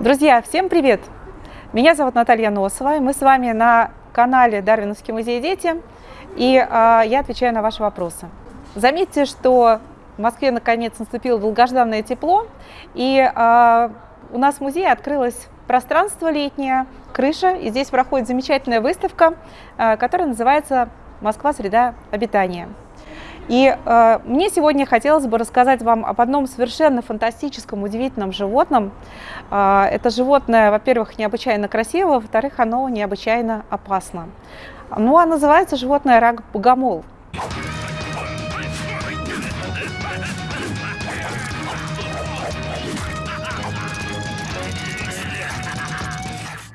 Друзья, всем привет! Меня зовут Наталья Носова, и мы с вами на канале Дарвиновский музей «Дети», и э, я отвечаю на ваши вопросы. Заметьте, что в Москве наконец наступило долгожданное тепло, и э, у нас в музее открылось пространство летнее, крыша, и здесь проходит замечательная выставка, э, которая называется «Москва. Среда обитания». И э, мне сегодня хотелось бы рассказать вам об одном совершенно фантастическом, удивительном животном. Э, это животное, во-первых, необычайно красиво, во-вторых, оно необычайно опасно. Ну, а называется животное рак-богомол.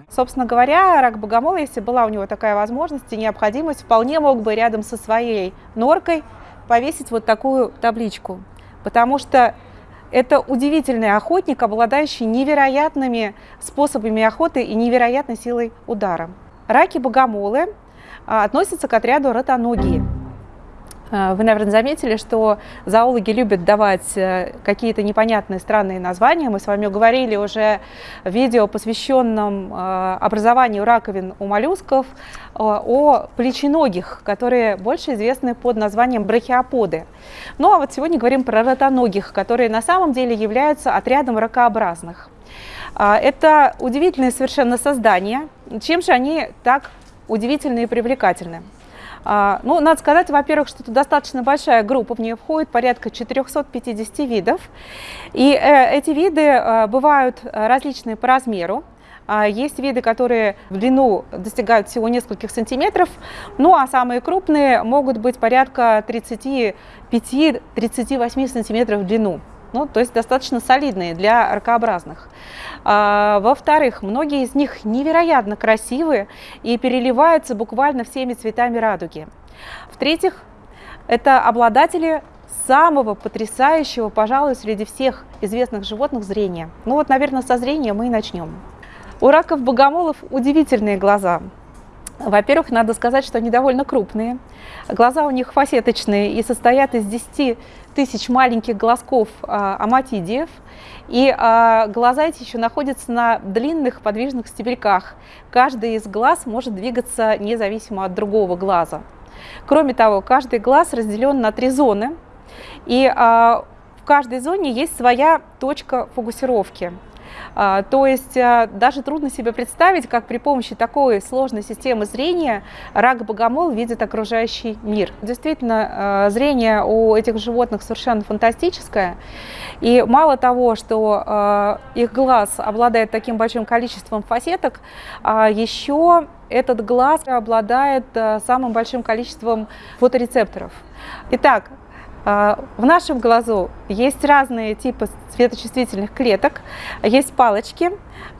Собственно говоря, рак богомола, если была у него такая возможность и необходимость, вполне мог бы рядом со своей норкой повесить вот такую табличку, потому что это удивительный охотник, обладающий невероятными способами охоты и невероятной силой удара. Раки-богомолы а, относятся к отряду ротоногие. А, вы, наверное, заметили, что зоологи любят давать э, какие-то непонятные странные названия. Мы с вами говорили уже в видео, посвященном э, образованию раковин у моллюсков, э, о плеченогих, которые больше известны под названием брахиоподы. Ну а вот сегодня говорим про ротоногих, которые на самом деле являются отрядом ракообразных. Это удивительные совершенно создания. Чем же они так удивительны и привлекательны? А, ну, надо сказать, во-первых, что это достаточно большая группа, в нее входит порядка 450 видов. И э, эти виды э, бывают различные по размеру. А, есть виды, которые в длину достигают всего нескольких сантиметров, ну а самые крупные могут быть порядка 35-38 сантиметров в длину ну, то есть достаточно солидные для ракообразных. А, Во-вторых, многие из них невероятно красивые и переливаются буквально всеми цветами радуги. В-третьих, это обладатели самого потрясающего, пожалуй, среди всех известных животных зрения. Ну вот, наверное, со зрения мы и начнем. У раков богомолов удивительные глаза. Во-первых, надо сказать, что они довольно крупные. Глаза у них фасеточные и состоят из 10 тысяч маленьких глазков а, аматидиев. И а, глаза эти еще находятся на длинных подвижных стебельках. Каждый из глаз может двигаться независимо от другого глаза. Кроме того, каждый глаз разделен на три зоны. И а, в каждой зоне есть своя точка фокусировки. А, то есть а, даже трудно себе представить, как при помощи такой сложной системы зрения рак-богомол видит окружающий мир. Действительно, а, зрение у этих животных совершенно фантастическое. И мало того, что их глаз обладает таким большим количеством фасеток, еще этот глаз обладает самым большим количеством фоторецепторов. Итак, в нашем глазу есть разные типы светочувствительных клеток, есть палочки,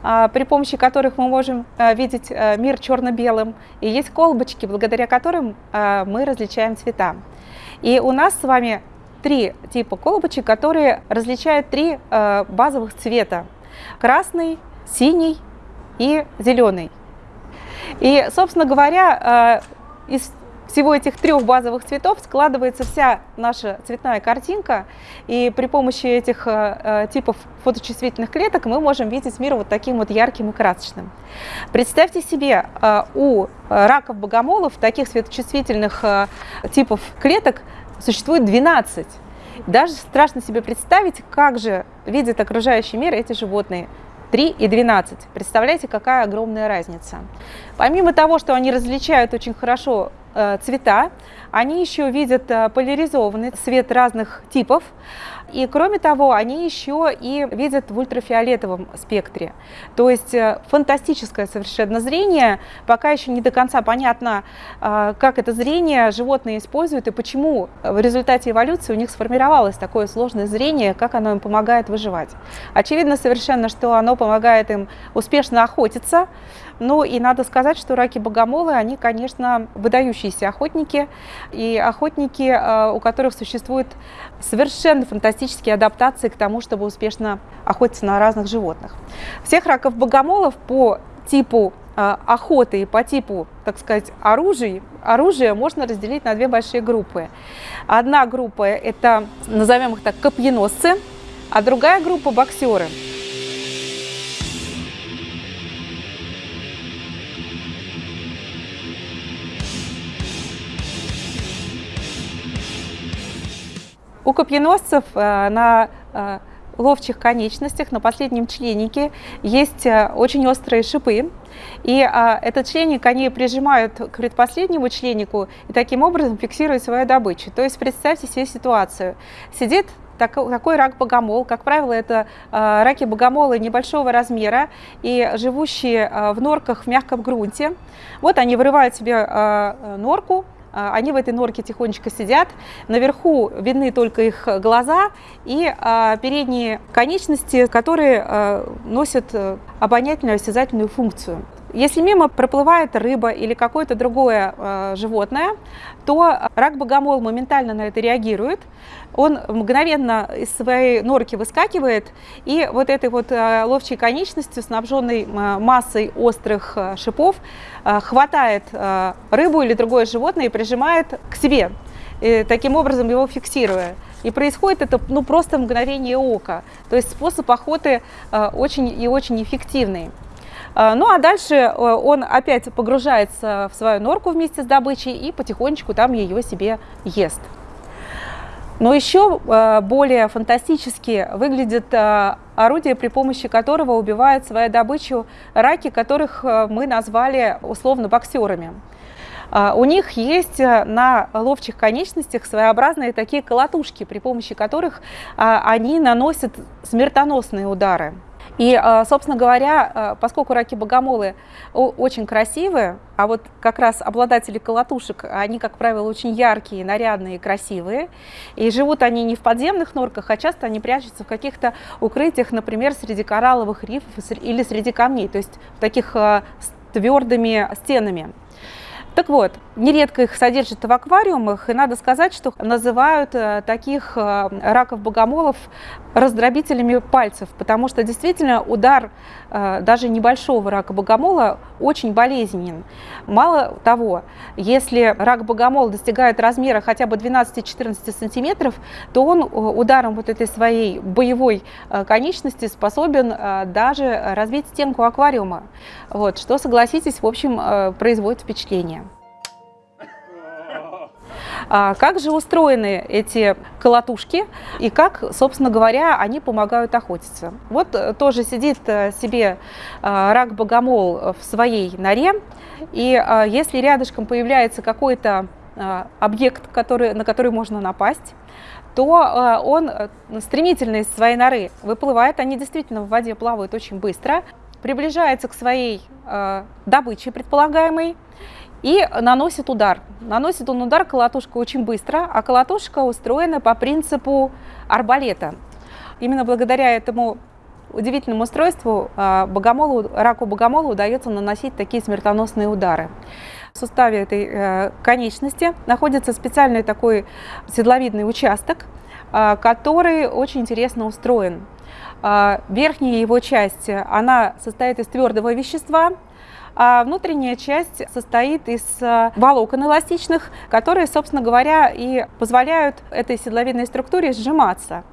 а, при помощи которых мы можем а, видеть мир черно-белым, и есть колбочки, благодаря которым мы различаем цвета. И у нас с вами три типа колбочек, которые различают три базовых цвета. Красный, синий и зеленый. И, собственно говоря, из всего этих трех базовых цветов складывается вся наша цветная картинка, и при помощи этих э, э, типов фоточувствительных клеток мы можем видеть мир вот таким вот ярким и красочным. Представьте себе, э, у раков богомолов таких светочувствительных типов клеток существует 12. Даже страшно себе представить, как же видят окружающий мир эти животные. 3 и 12. Представляете, какая огромная разница. Помимо того, что они различают очень хорошо цвета, они еще видят э, поляризованный свет разных типов, и кроме того, они еще и видят в ультрафиолетовом спектре. То есть э, фантастическое совершенно зрение, пока еще не до конца понятно, как это зрение животные используют и почему в результате эволюции у них сформировалось такое сложное зрение, как оно им помогает выживать. Очевидно совершенно, что оно помогает им успешно охотиться, ну и надо сказать, что раки-богомолы, они, конечно, выдающиеся охотники, и охотники, э, у которых существуют совершенно фантастические адаптации к тому, чтобы успешно охотиться на разных животных. Всех раков-богомолов по типу э, охоты и по типу, так сказать, оружия, оружие можно разделить на две большие группы. Одна группа – это, назовем их так, копьеносцы, а другая группа – боксеры. У копьеносцев на ловчих конечностях, на последнем членнике есть очень острые шипы. И а, этот членник они прижимают к предпоследнему членнику и таким образом фиксируют свою добычу. То есть представьте себе ситуацию. Сидит такой рак богомол. Как правило, это а, раки богомолы небольшого размера и живущие а, в норках в мягком грунте. Вот они вырывают себе а, норку, они в этой норке тихонечко сидят. Наверху видны только их глаза и передние конечности, которые носят э, обонятельную осязательную функцию. Если мимо проплывает рыба или какое-то другое э, животное, то рак богомол моментально на это реагирует. Он мгновенно из своей норки выскакивает и вот этой вот э, ловчей конечностью, снабженной э, массой острых э, шипов, хватает рыбу или другое животное и прижимает к себе, таким образом его фиксируя. И происходит это ну, просто мгновение ока. То есть способ охоты очень и очень эффективный. А, ну а дальше э, он опять погружается в свою норку вместе с добычей и потихонечку там ее себе ест. Но еще э, более фантастически выглядит э, орудие, при помощи которого убивают свою добычу раки, которых мы назвали условно боксерами. А, у них есть на ловчих конечностях своеобразные такие колотушки, при помощи которых они наносят смертоносные удары. И, а, собственно говоря, а, поскольку раки-богомолы очень красивые, а вот как раз обладатели колотушек, они, как правило, очень яркие, нарядные, красивые, и живут они не в подземных норках, а часто они прячутся в каких-то укрытиях, например, среди коралловых рифов или среди камней, то есть в таких а, твердыми стенами. Так вот, нередко их содержат в аквариумах, и надо сказать, что называют э, таких э, раков-богомолов раздробителями пальцев, потому что действительно удар э, даже небольшого рака-богомола очень болезненен. Мало того, если рак-богомол достигает размера хотя бы 12-14 сантиметров, то он ударом вот этой своей боевой конечности способен даже разбить стенку аквариума, вот, что, согласитесь, в общем, производит впечатление. А как же устроены эти колотушки? И как, собственно говоря, они помогают охотиться? Вот э, тоже сидит э, себе э, рак-богомол в своей норе, и если рядышком появляется какой-то объект, который, на который можно напасть, то он стремительно из своей норы выплывает, они действительно в воде плавают очень быстро, приближается к своей добыче предполагаемой, и наносит удар. Наносит он удар колотушка очень быстро, а колотушка устроена по принципу арбалета. Именно благодаря этому удивительному устройству а, богомолу, раку богомола удается наносить такие смертоносные удары. В суставе этой э, конечности находится специальный такой седловидный участок, а, который очень интересно устроен. А, верхняя его часть, она состоит из твердого вещества, а внутренняя часть состоит из э, волокон эластичных, которые, собственно говоря, и позволяют этой седловидной структуре сжиматься.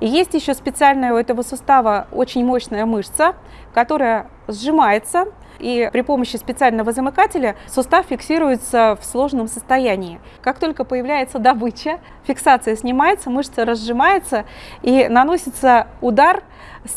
И есть еще специальная у этого сустава очень мощная мышца, которая сжимается, и при помощи специального замыкателя сустав фиксируется в сложном состоянии. Как только появляется добыча, фиксация снимается, мышца разжимается и наносится удар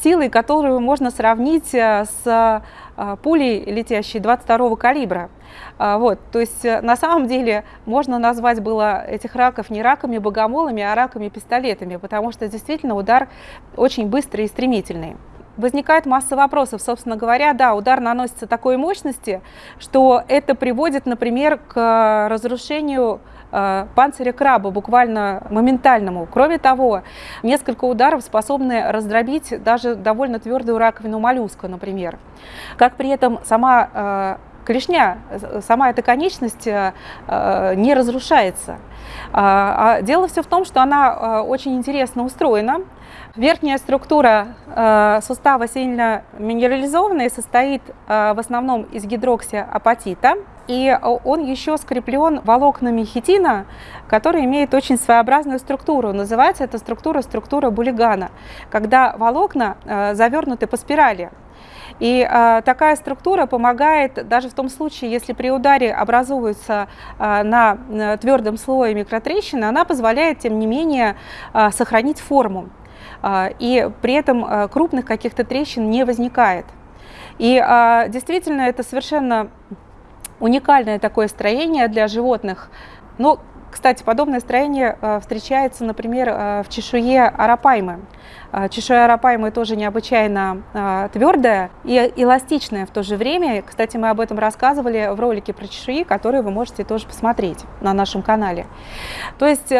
силой, которую можно сравнить э, с а, пулей, летящей 22 калибра. А, вот, то есть э, на самом деле можно назвать было этих раков не раками-богомолами, а раками-пистолетами, потому что действительно удар очень быстрый и стремительный. Возникает масса вопросов, собственно говоря, да, удар наносится такой мощности, что это приводит, например, к разрушению Э, панциря краба, буквально моментальному. Кроме того, несколько ударов способны раздробить даже довольно твердую раковину моллюска, например. Как при этом сама э, клешня, сама эта конечность э, не разрушается. А, а дело все в том, что она очень интересно устроена. Верхняя структура сустава сильно минерализованная, состоит в основном из гидроксиапатита. И он еще скреплен волокнами хитина, который имеет очень своеобразную структуру. Называется эта структура структура Булигана, когда волокна э, завернуты по спирали. И э, такая структура помогает даже в том случае, если при ударе образуется э, на э, твердом слое микротрещина, она позволяет, тем не менее, э, сохранить форму. Э, и при этом э, крупных каких-то трещин не возникает. И э, действительно это совершенно уникальное такое строение для животных. Но, кстати, подобное строение встречается, например, в чешуе арапаймы. Чешуя арапаймы тоже необычайно твердая и эластичная в то же время. Кстати, мы об этом рассказывали в ролике про чешуи, который вы можете тоже посмотреть на нашем канале. То есть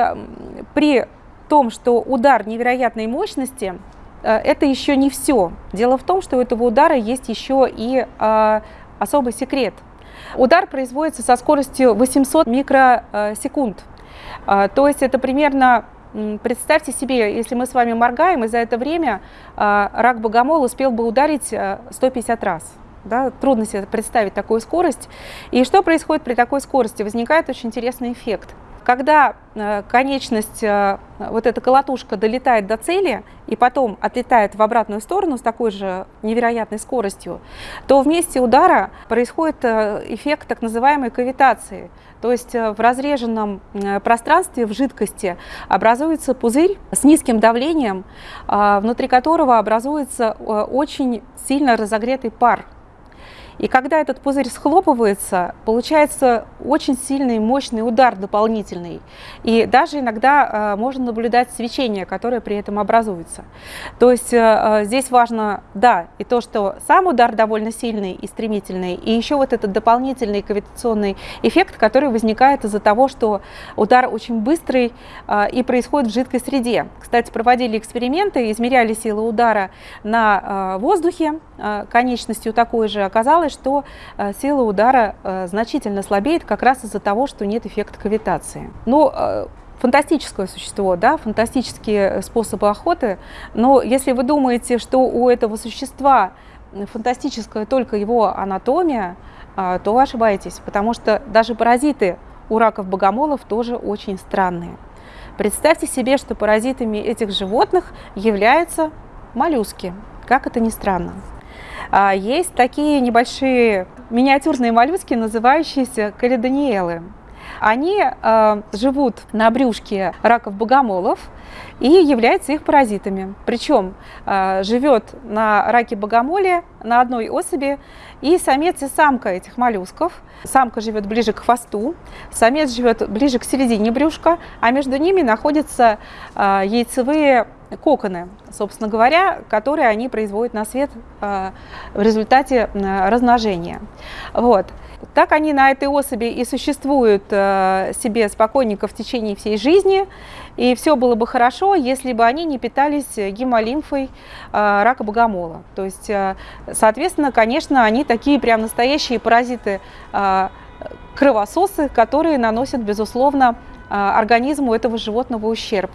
при том, что удар невероятной мощности, это еще не все. Дело в том, что у этого удара есть еще и особый секрет – Удар производится со скоростью 800 микросекунд. А, то есть это примерно, представьте себе, если мы с вами моргаем, и за это время а, рак богомола успел бы ударить 150 а, раз. Да, трудно себе представить такую скорость. И что происходит при такой скорости? Возникает очень интересный эффект. Когда э, конечность, э, вот эта колотушка долетает до цели и потом отлетает в обратную сторону с такой же невероятной скоростью, то в месте удара происходит э, эффект так называемой кавитации. То есть в разреженном пространстве, в жидкости образуется пузырь с низким давлением, внутри которого образуется очень сильно разогретый пар. И когда этот пузырь схлопывается, получается очень сильный, мощный удар дополнительный. И даже иногда э, можно наблюдать свечение, которое при этом образуется. То есть э, э, здесь важно, да, и то, что сам удар довольно сильный и стремительный, и еще вот этот дополнительный кавитационный эффект, который возникает из-за того, что удар очень быстрый и происходит в жидкой среде. Кстати, проводили эксперименты, измеряли силу удара на воздухе, конечностью такой же оказалось, оказалось, что э, сила удара э, значительно слабеет как раз из-за того, что нет эффекта кавитации. Ну, э, фантастическое существо, да, фантастические способы охоты, но если вы думаете, что у этого существа фантастическая только его анатомия, то вы ошибаетесь, потому что даже паразиты у раков-богомолов тоже очень странные. Представьте себе, что паразитами этих животных являются моллюски, как это ни странно. А, есть такие небольшие миниатюрные моллюски, называющиеся каледониелы. Они э, живут на брюшке раков-богомолов и являются их паразитами. Причем э, живет на раке богомоле на одной особи и самец и самка этих моллюсков. Самка живет ближе к хвосту, самец живет ближе к середине брюшка, а между ними находятся э, яйцевые коконы, собственно говоря, которые они производят на свет э, в результате э, размножения. Вот. Так они на этой особи и существуют э, себе спокойненько в течение всей жизни, и все было бы хорошо, если бы они не питались гемолимфой рака богомола. То есть, соответственно, конечно, они такие прям настоящие паразиты кровососы, которые наносят, безусловно, организму этого животного ущерб.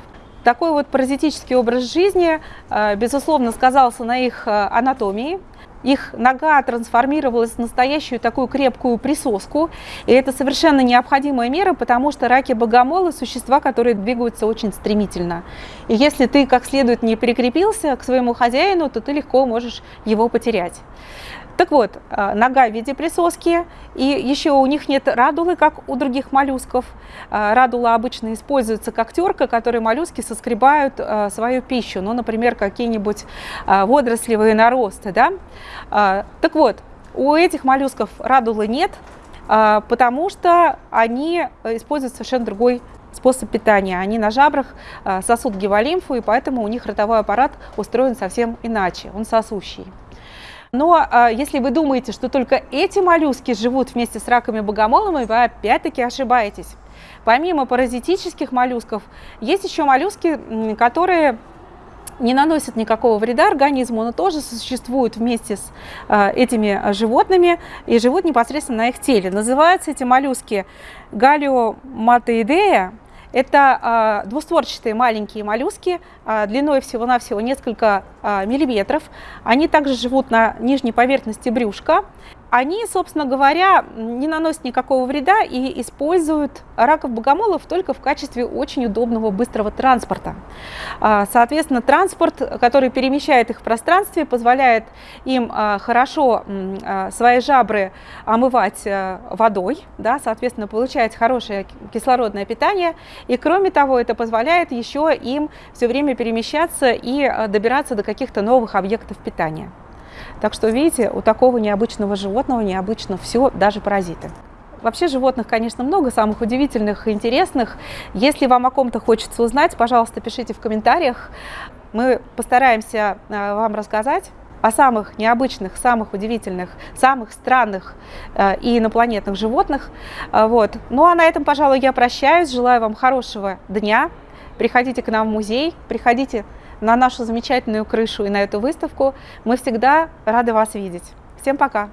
Такой вот паразитический образ жизни, э, безусловно, сказался на их э, анатомии. Их нога трансформировалась в настоящую такую крепкую присоску, и это совершенно необходимая мера, потому что раки-богомолы – существа, которые двигаются очень стремительно. И если ты как следует не прикрепился к своему хозяину, то ты легко можешь его потерять. Так вот, а, нога в виде присоски, и еще у них нет радулы, как у других моллюсков. А, радула обычно используется как терка, которой моллюски соскребают а, свою пищу, ну, например, какие-нибудь водорослевые наросты. Да? Так вот, у этих моллюсков радулы нет, потому что они используют совершенно другой способ питания. Они на жабрах сосут гемолимфу, и поэтому у них ротовой аппарат устроен совсем иначе, он сосущий. Но а, если вы думаете, что только эти моллюски живут вместе с раками богомолами, вы опять-таки ошибаетесь. Помимо паразитических моллюсков, есть еще моллюски, которые не наносят никакого вреда организму, но тоже существуют вместе с э, этими животными и живут непосредственно на их теле. Называются эти моллюски галиоматоидея это э, двустворчатые маленькие моллюски, э, длиной всего-навсего несколько э, миллиметров. Они также живут на нижней поверхности брюшка. Они, собственно говоря, не наносят никакого вреда и используют раков богомолов только в качестве очень удобного быстрого транспорта. А, соответственно, транспорт, который перемещает их в пространстве, позволяет им а, хорошо а, свои жабры омывать водой, да, соответственно, получать хорошее кислородное питание. И кроме того, это позволяет еще им все время перемещаться и добираться до каких-то новых объектов питания. Так что, видите, у такого необычного животного необычно все, даже паразиты. Вообще животных, конечно, много, самых удивительных и интересных. Если вам о ком-то хочется узнать, пожалуйста, пишите в комментариях. Мы постараемся э, вам рассказать о самых необычных, самых удивительных, самых странных э, и инопланетных животных. Э, вот. Ну а на этом, пожалуй, я прощаюсь. Желаю вам хорошего дня. Приходите к нам в музей, приходите на нашу замечательную крышу и на эту выставку. Мы всегда рады вас видеть. Всем пока!